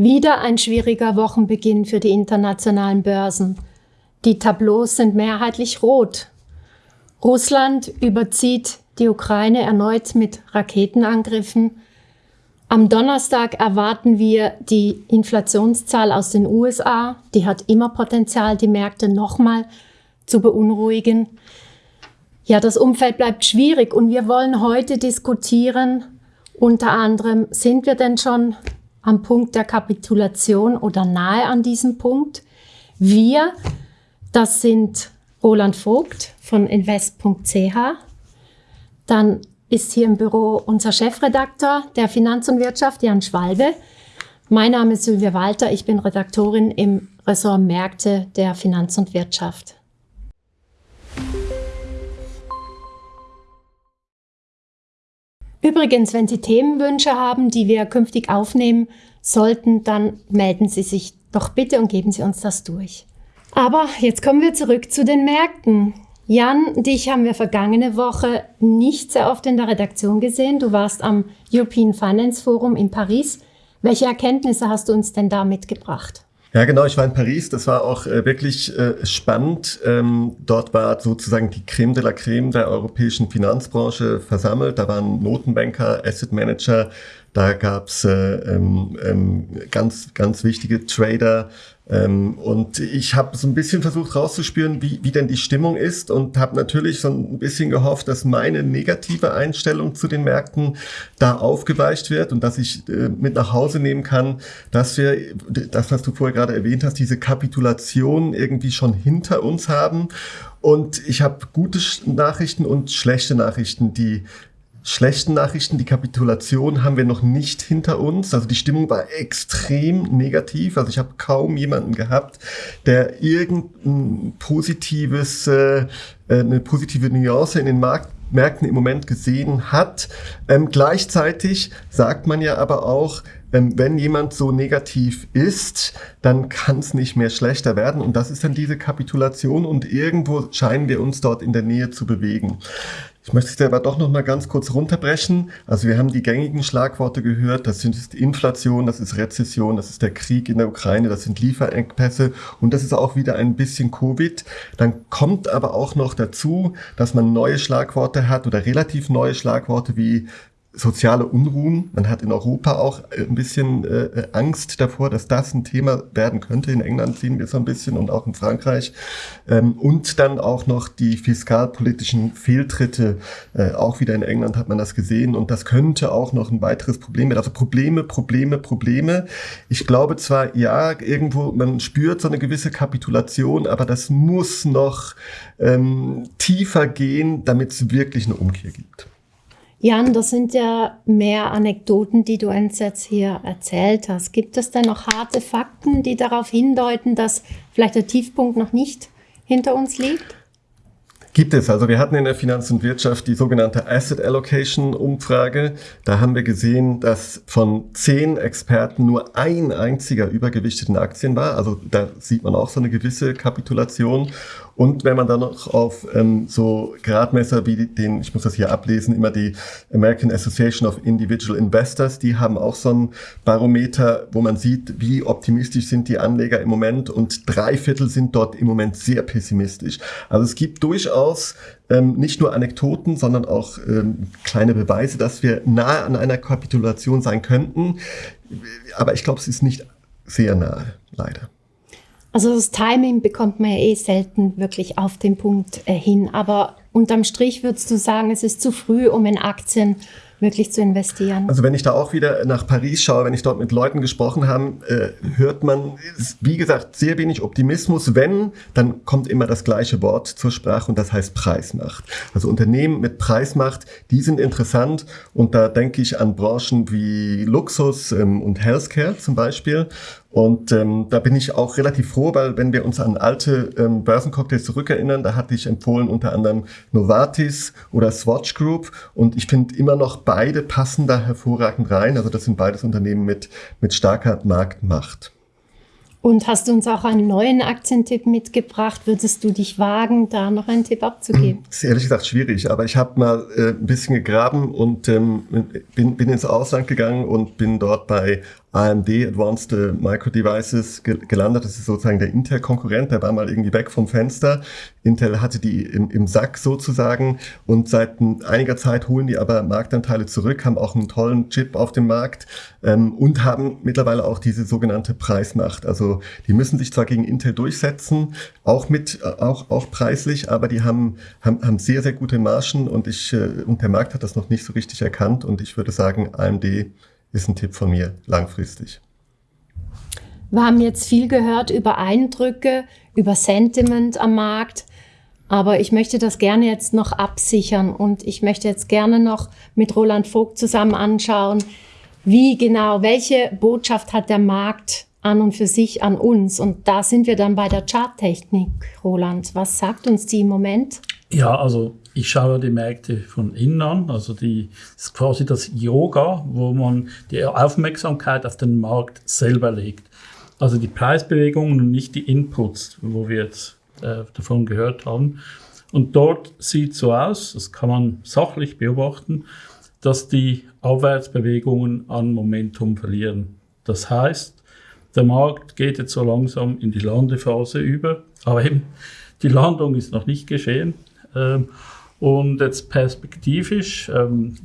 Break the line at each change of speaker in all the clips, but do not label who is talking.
Wieder ein schwieriger Wochenbeginn für die internationalen Börsen. Die Tableaus sind mehrheitlich rot. Russland überzieht die Ukraine erneut mit Raketenangriffen. Am Donnerstag erwarten wir die Inflationszahl aus den USA. Die hat immer Potenzial, die Märkte nochmal zu beunruhigen. Ja, das Umfeld bleibt schwierig und wir wollen heute diskutieren, unter anderem, sind wir denn schon am Punkt der Kapitulation oder nahe an diesem Punkt. Wir, das sind Roland Vogt von invest.ch. Dann ist hier im Büro unser Chefredakteur der Finanz und Wirtschaft, Jan Schwalbe. Mein Name ist Sylvia Walter, ich bin Redaktorin im Ressort Märkte der Finanz und Wirtschaft. Übrigens, wenn Sie Themenwünsche haben, die wir künftig aufnehmen sollten, dann melden Sie sich doch bitte und geben Sie uns das durch. Aber jetzt kommen wir zurück zu den Märkten. Jan, dich haben wir vergangene Woche nicht sehr oft in der Redaktion gesehen. Du warst am European Finance Forum in Paris. Welche Erkenntnisse hast du uns denn da mitgebracht?
Ja, genau. Ich war in Paris. Das war auch äh, wirklich äh, spannend. Ähm, dort war sozusagen die Creme de la Creme der europäischen Finanzbranche versammelt. Da waren Notenbanker, Asset Manager, da gab's äh, ähm, ähm, ganz, ganz wichtige Trader. Ähm, und ich habe so ein bisschen versucht rauszuspüren, wie, wie denn die Stimmung ist und habe natürlich so ein bisschen gehofft, dass meine negative Einstellung zu den Märkten da aufgeweicht wird und dass ich äh, mit nach Hause nehmen kann, dass wir, das, was du vorher gerade erwähnt hast, diese Kapitulation irgendwie schon hinter uns haben. Und ich habe gute Nachrichten und schlechte Nachrichten. Die schlechten Nachrichten, die Kapitulation haben wir noch nicht hinter uns. Also die Stimmung war extrem negativ. Also ich habe kaum jemanden gehabt, der irgendein positives, äh, äh, eine positive Nuance in den Markt Märkten im Moment gesehen hat. Ähm, gleichzeitig sagt man ja aber auch, ähm, wenn jemand so negativ ist, dann kann es nicht mehr schlechter werden. Und das ist dann diese Kapitulation und irgendwo scheinen wir uns dort in der Nähe zu bewegen. Ich möchte es aber doch noch mal ganz kurz runterbrechen. Also wir haben die gängigen Schlagworte gehört. Das sind Inflation, das ist Rezession, das ist der Krieg in der Ukraine, das sind Lieferengpässe und das ist auch wieder ein bisschen Covid. Dann kommt aber auch noch dazu, dass man neue Schlagworte hat oder relativ neue Schlagworte wie soziale Unruhen. Man hat in Europa auch äh, ein bisschen äh, Angst davor, dass das ein Thema werden könnte. In England sehen wir es so ein bisschen und auch in Frankreich. Ähm, und dann auch noch die fiskalpolitischen Fehltritte. Äh, auch wieder in England hat man das gesehen. Und das könnte auch noch ein weiteres Problem werden. Also Probleme, Probleme, Probleme. Ich glaube zwar, ja, irgendwo, man spürt so eine gewisse Kapitulation, aber das muss noch ähm, tiefer gehen, damit es wirklich eine Umkehr gibt.
Jan, das sind ja mehr Anekdoten, die du uns jetzt hier erzählt hast. Gibt es denn noch harte Fakten, die darauf hindeuten, dass vielleicht der Tiefpunkt noch nicht hinter uns liegt?
Gibt es. Also wir hatten in der Finanz und Wirtschaft die sogenannte Asset Allocation Umfrage. Da haben wir gesehen, dass von zehn Experten nur ein einziger übergewichteten Aktien war. Also da sieht man auch so eine gewisse Kapitulation. Und wenn man dann noch auf ähm, so Gradmesser wie den, ich muss das hier ablesen, immer die American Association of Individual Investors, die haben auch so ein Barometer, wo man sieht, wie optimistisch sind die Anleger im Moment und drei Viertel sind dort im Moment sehr pessimistisch. Also es gibt durchaus ähm, nicht nur Anekdoten, sondern auch ähm, kleine Beweise, dass wir nahe an einer Kapitulation sein könnten. Aber ich glaube, es ist nicht sehr nahe, leider.
Also das Timing bekommt man ja eh selten wirklich auf den Punkt äh, hin. Aber unterm Strich würdest du sagen, es ist zu früh, um in Aktien wirklich zu investieren.
Also wenn ich da auch wieder nach Paris schaue, wenn ich dort mit Leuten gesprochen habe, äh, hört man, wie gesagt, sehr wenig Optimismus. Wenn, dann kommt immer das gleiche Wort zur Sprache und das heißt Preismacht. Also Unternehmen mit Preismacht, die sind interessant und da denke ich an Branchen wie Luxus ähm, und Healthcare zum Beispiel. Und ähm, da bin ich auch relativ froh, weil wenn wir uns an alte ähm, Börsencocktails zurückerinnern, da hatte ich empfohlen unter anderem Novartis oder Swatch Group und ich finde immer noch beide passen da hervorragend rein. Also das sind beides Unternehmen mit, mit starker Marktmacht.
Und hast du uns auch einen neuen Aktientipp mitgebracht? Würdest du dich wagen, da noch einen Tipp abzugeben?
Das ist ehrlich gesagt schwierig, aber ich habe mal äh, ein bisschen gegraben und ähm, bin, bin ins Ausland gegangen und bin dort bei AMD, Advanced Micro Devices, gelandet. Das ist sozusagen der Intel-Konkurrent, der war mal irgendwie weg vom Fenster. Intel hatte die im, im Sack sozusagen und seit einiger Zeit holen die aber Marktanteile zurück, haben auch einen tollen Chip auf dem Markt ähm, und haben mittlerweile auch diese sogenannte Preismacht. Also die müssen sich zwar gegen Intel durchsetzen, auch mit auch auch preislich, aber die haben haben, haben sehr sehr gute Margen und ich äh, und der Markt hat das noch nicht so richtig erkannt und ich würde sagen AMD ist ein Tipp von mir langfristig.
Wir haben jetzt viel gehört über Eindrücke, über Sentiment am Markt. Aber ich möchte das gerne jetzt noch absichern und ich möchte jetzt gerne noch mit Roland Vogt zusammen anschauen, wie genau, welche Botschaft hat der Markt an und für sich an uns. Und da sind wir dann bei der Charttechnik, Roland. Was sagt uns die im Moment?
Ja, also ich schaue die Märkte von innen an, also die ist quasi das Yoga, wo man die Aufmerksamkeit auf den Markt selber legt. Also die Preisbewegungen und nicht die Inputs, wo wir jetzt äh, davon gehört haben. Und dort sieht so aus, das kann man sachlich beobachten, dass die Abwärtsbewegungen an Momentum verlieren. Das heißt, der Markt geht jetzt so langsam in die Landephase über, aber eben die Landung ist noch nicht geschehen. Ähm, und jetzt perspektivisch, ähm,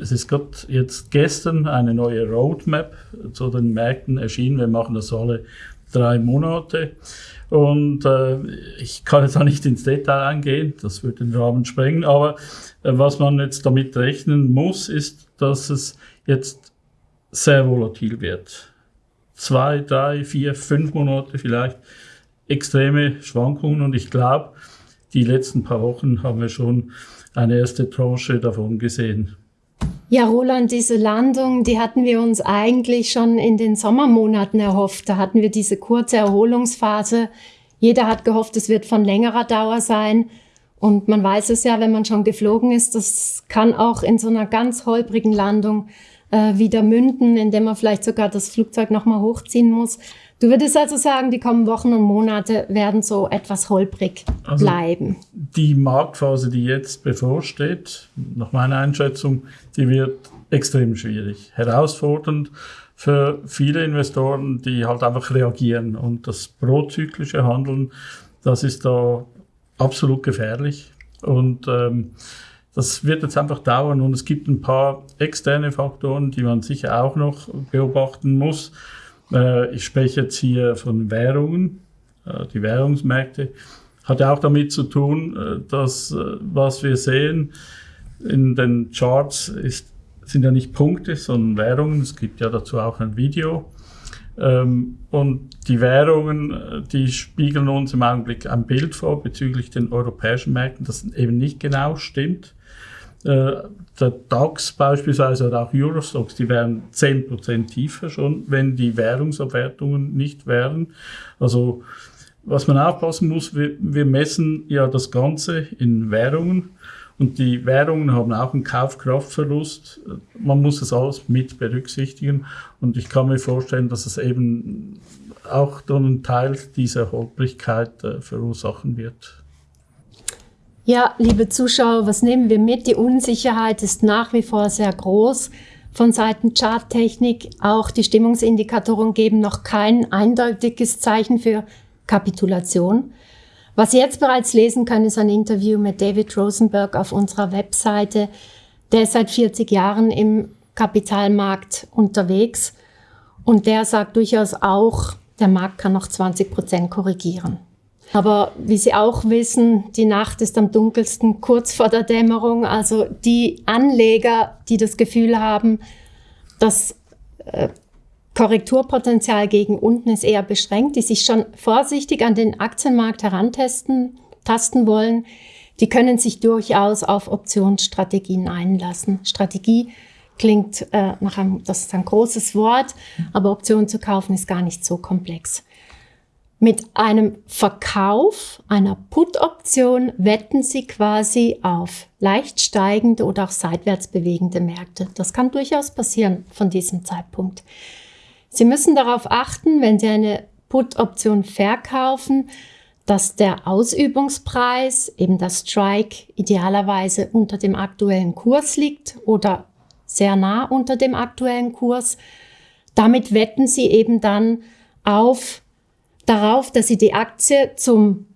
es ist gerade jetzt gestern eine neue Roadmap zu den Märkten erschienen. Wir machen das alle drei Monate. Und äh, ich kann jetzt auch nicht ins Detail eingehen, das würde den Rahmen sprengen, aber äh, was man jetzt damit rechnen muss, ist, dass es jetzt sehr volatil wird. Zwei, drei, vier, fünf Monate vielleicht extreme Schwankungen und ich glaube, die letzten paar Wochen haben wir schon eine erste Tranche davon gesehen.
Ja, Roland, diese Landung, die hatten wir uns eigentlich schon in den Sommermonaten erhofft. Da hatten wir diese kurze Erholungsphase. Jeder hat gehofft, es wird von längerer Dauer sein. Und man weiß es ja, wenn man schon geflogen ist, das kann auch in so einer ganz holprigen Landung äh, wieder münden, indem man vielleicht sogar das Flugzeug nochmal hochziehen muss. Du würdest also sagen, die kommenden Wochen und Monate werden so etwas holprig also bleiben.
Die Marktphase, die jetzt bevorsteht, nach meiner Einschätzung, die wird extrem schwierig, herausfordernd für viele Investoren, die halt einfach reagieren. Und das prozyklische Handeln, das ist da absolut gefährlich. Und ähm, das wird jetzt einfach dauern. Und es gibt ein paar externe Faktoren, die man sicher auch noch beobachten muss. Äh, ich spreche jetzt hier von Währungen, äh, die Währungsmärkte. Hat ja auch damit zu tun, äh, dass was wir sehen in den Charts ist, sind ja nicht Punkte, sondern Währungen. Es gibt ja dazu auch ein Video. Ähm, und die Währungen, die spiegeln uns im Augenblick ein Bild vor bezüglich den europäischen Märkten, das eben nicht genau stimmt. Äh, der DAX beispielsweise oder auch Eurostox, die wären 10% tiefer schon, wenn die Währungsabwertungen nicht wären. Also was man aufpassen muss, wir, wir messen ja das Ganze in Währungen und die Währungen haben auch einen Kaufkraftverlust. Man muss es alles mit berücksichtigen und ich kann mir vorstellen, dass es eben auch dann einen Teil dieser Holprigkeit äh, verursachen wird.
Ja, liebe Zuschauer, was nehmen wir mit? Die Unsicherheit ist nach wie vor sehr groß von Seiten Charttechnik. Auch die Stimmungsindikatoren geben noch kein eindeutiges Zeichen für Kapitulation. Was Sie jetzt bereits lesen können, ist ein Interview mit David Rosenberg auf unserer Webseite. Der ist seit 40 Jahren im Kapitalmarkt unterwegs und der sagt durchaus auch, der Markt kann noch 20 Prozent korrigieren. Aber wie Sie auch wissen, die Nacht ist am dunkelsten kurz vor der Dämmerung. Also die Anleger, die das Gefühl haben, das äh, Korrekturpotenzial gegen unten ist eher beschränkt, die sich schon vorsichtig an den Aktienmarkt herantesten tasten wollen, die können sich durchaus auf Optionsstrategien einlassen. Strategie klingt äh, nach einem, das ist ein großes Wort, aber Optionen zu kaufen ist gar nicht so komplex. Mit einem Verkauf einer Put-Option wetten Sie quasi auf leicht steigende oder auch seitwärts bewegende Märkte. Das kann durchaus passieren von diesem Zeitpunkt. Sie müssen darauf achten, wenn Sie eine Put-Option verkaufen, dass der Ausübungspreis, eben das Strike, idealerweise unter dem aktuellen Kurs liegt oder sehr nah unter dem aktuellen Kurs damit wetten Sie eben dann auf darauf, dass Sie die Aktie zum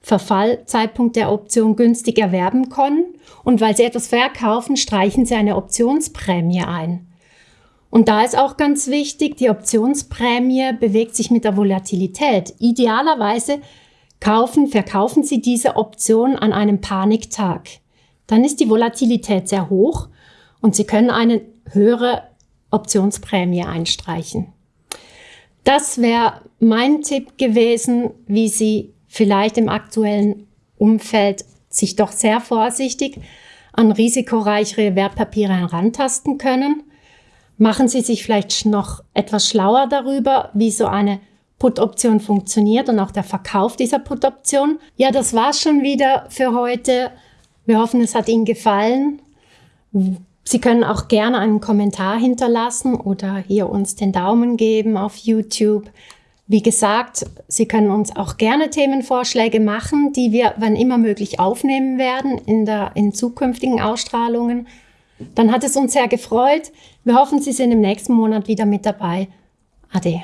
Verfallzeitpunkt der Option günstig erwerben können. Und weil Sie etwas verkaufen, streichen Sie eine Optionsprämie ein. Und da ist auch ganz wichtig, die Optionsprämie bewegt sich mit der Volatilität. Idealerweise kaufen, verkaufen Sie diese Option an einem Paniktag. Dann ist die Volatilität sehr hoch und Sie können eine höhere Optionsprämie einstreichen. Das wäre mein Tipp gewesen, wie Sie vielleicht im aktuellen Umfeld sich doch sehr vorsichtig an risikoreichere Wertpapiere herantasten können. Machen Sie sich vielleicht noch etwas schlauer darüber, wie so eine Put-Option funktioniert und auch der Verkauf dieser Put-Option. Ja, das war's schon wieder für heute. Wir hoffen, es hat Ihnen gefallen. Sie können auch gerne einen Kommentar hinterlassen oder hier uns den Daumen geben auf YouTube. Wie gesagt, Sie können uns auch gerne Themenvorschläge machen, die wir wann immer möglich aufnehmen werden in, der, in zukünftigen Ausstrahlungen. Dann hat es uns sehr gefreut. Wir hoffen, Sie sind im nächsten Monat wieder mit dabei. Ade.